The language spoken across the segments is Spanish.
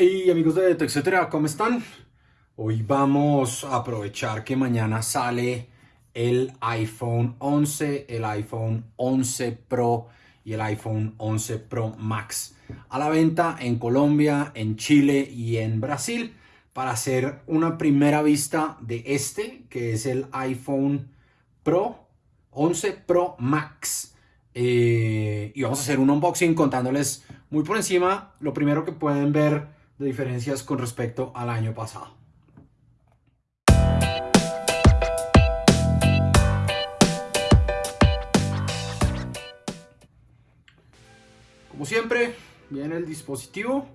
Hey amigos de TechCetera, ¿cómo están? Hoy vamos a aprovechar que mañana sale el iPhone 11, el iPhone 11 Pro y el iPhone 11 Pro Max a la venta en Colombia, en Chile y en Brasil para hacer una primera vista de este que es el iPhone Pro 11 Pro Max eh, y vamos a hacer un unboxing contándoles muy por encima lo primero que pueden ver de diferencias con respecto al año pasado. Como siempre, viene el dispositivo.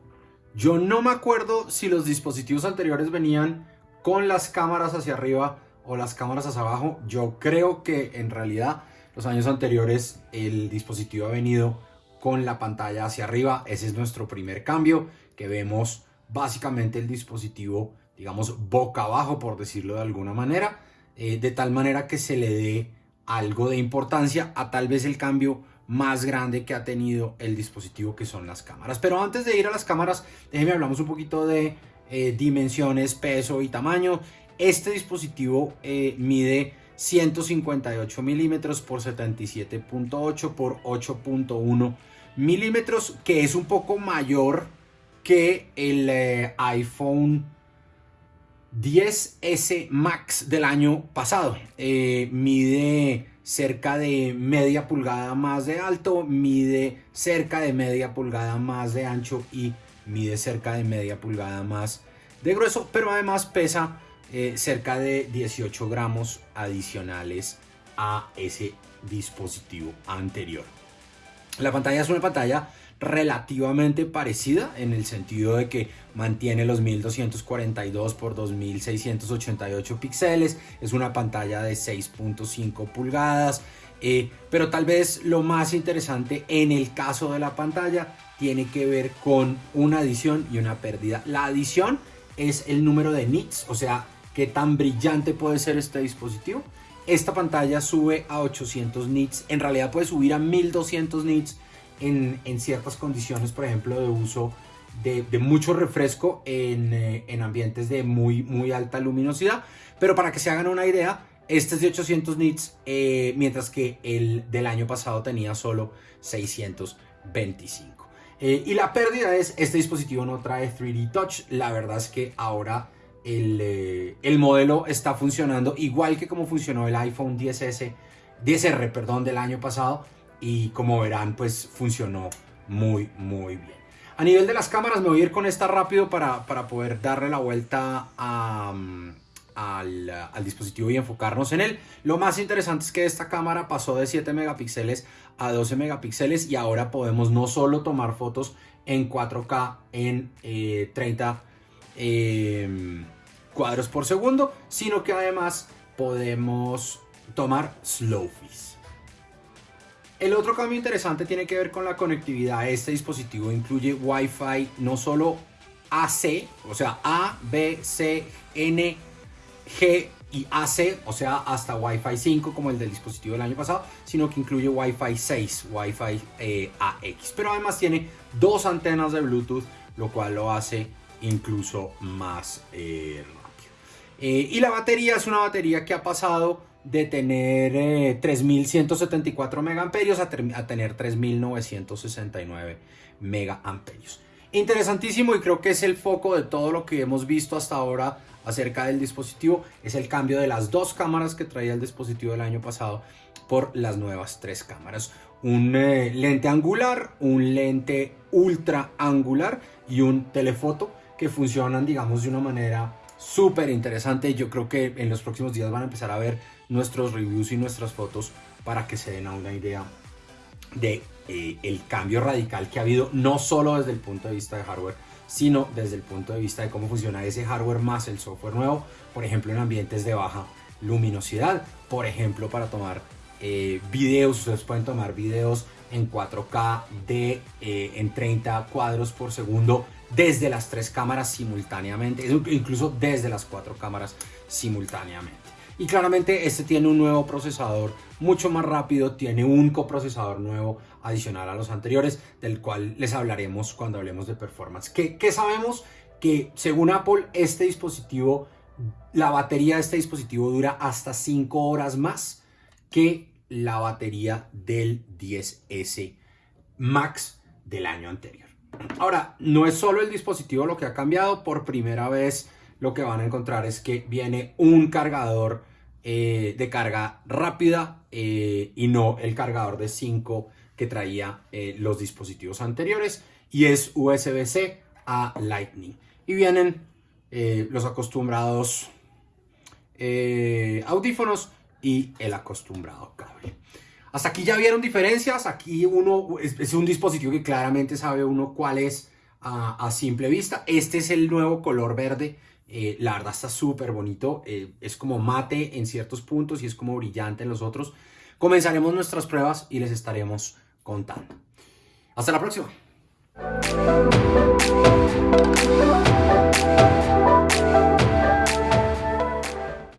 Yo no me acuerdo si los dispositivos anteriores venían con las cámaras hacia arriba o las cámaras hacia abajo. Yo creo que en realidad los años anteriores el dispositivo ha venido con la pantalla hacia arriba. Ese es nuestro primer cambio, que vemos básicamente el dispositivo, digamos, boca abajo, por decirlo de alguna manera, eh, de tal manera que se le dé algo de importancia a tal vez el cambio más grande que ha tenido el dispositivo que son las cámaras. Pero antes de ir a las cámaras, déjenme hablamos un poquito de eh, dimensiones, peso y tamaño. Este dispositivo eh, mide 158 milímetros por 77.8 por 8.1 milímetros, que es un poco mayor que el eh, iPhone 10S Max del año pasado. Eh, mide cerca de media pulgada más de alto, mide cerca de media pulgada más de ancho y mide cerca de media pulgada más de grueso, pero además pesa eh, cerca de 18 gramos adicionales a ese dispositivo anterior. La pantalla es una pantalla relativamente parecida en el sentido de que mantiene los 1242 por 2688 píxeles, es una pantalla de 6.5 pulgadas, eh, pero tal vez lo más interesante en el caso de la pantalla tiene que ver con una adición y una pérdida. La adición es el número de nits, o sea, qué tan brillante puede ser este dispositivo. Esta pantalla sube a 800 nits, en realidad puede subir a 1200 nits en, ciertas condiciones, por ejemplo, de uso de, mucho refresco eh, en, ambientes de muy, muy alta luminosidad. Pero para que se hagan una idea, este es de 800 nits, eh, mientras que el del año pasado tenía solo 625. Eh, y la pérdida es, este dispositivo no trae 3D Touch. La verdad es que ahora el, el modelo está funcionando igual que como funcionó el iPhone 10S, 10R perdón, del año pasado y como verán pues funcionó muy muy bien. A nivel de las cámaras me voy a ir con esta rápido para, para poder darle la vuelta al, al, dispositivo y enfocarnos en él. Lo más interesante es que esta cámara pasó de 7 megapíxeles a 12 megapíxeles y ahora podemos no solo tomar fotos en 4K en 30 em, cuadros por segundo, sino que además podemos tomar slow el otro cambio interesante tiene que ver con la conectividad. Este dispositivo incluye Wi-Fi no solo AC, o sea A, B, C, N, G y AC, o sea hasta Wi-Fi 5 como el del dispositivo del año pasado, sino que incluye Wi-Fi 6, Wi-Fi eh, AX. Pero además tiene dos antenas de Bluetooth, lo cual lo hace incluso más eh, rápido. Eh, y la batería es una batería que ha pasado de tener 3174 eh, megaamperios a, a tener 3969 megaamperios. Interesantísimo y creo que es el foco de todo lo que hemos visto hasta ahora acerca del dispositivo. Es el cambio de las dos cámaras que traía el dispositivo del año pasado por las nuevas tres cámaras. Un eh, lente angular, un lente ultra angular y un telefoto que funcionan digamos de una manera súper interesante. Yo creo que en los próximos días van a empezar a ver nuestros reviews y nuestras fotos para que se den a una idea de eh, el cambio radical que ha habido no solo desde el punto de vista de hardware sino desde el punto de vista de cómo funciona ese hardware más el software nuevo por ejemplo en ambientes de baja luminosidad por ejemplo para tomar eh, videos ustedes pueden tomar videos en 4K de eh, en 30 cuadros por segundo desde las tres cámaras simultáneamente incluso desde las cuatro cámaras simultáneamente y claramente este tiene un nuevo procesador mucho más rápido, tiene un coprocesador nuevo adicional a los anteriores, del cual les hablaremos cuando hablemos de performance. ¿Qué, sabemos? Que según Apple, este dispositivo, la batería de este dispositivo dura hasta 5 horas más que la batería del 10S Max del año anterior. Ahora, no es solo el dispositivo lo que ha cambiado, por primera vez lo que van a encontrar es que viene un cargador eh, de carga rápida eh, y no el cargador de 5 que traía eh, los dispositivos anteriores y es USB-C a Lightning. Y vienen los acostumbrados audífonos y el acostumbrado cable. Hasta aquí ya vieron diferencias, aquí uno es, un dispositivo que claramente sabe uno cuál es a, simple vista. Este es el nuevo color verde, eh, la verdad está súper bonito, eh, es como mate en ciertos puntos y es como brillante en los otros. Comenzaremos nuestras pruebas y les estaremos contando. Hasta la próxima.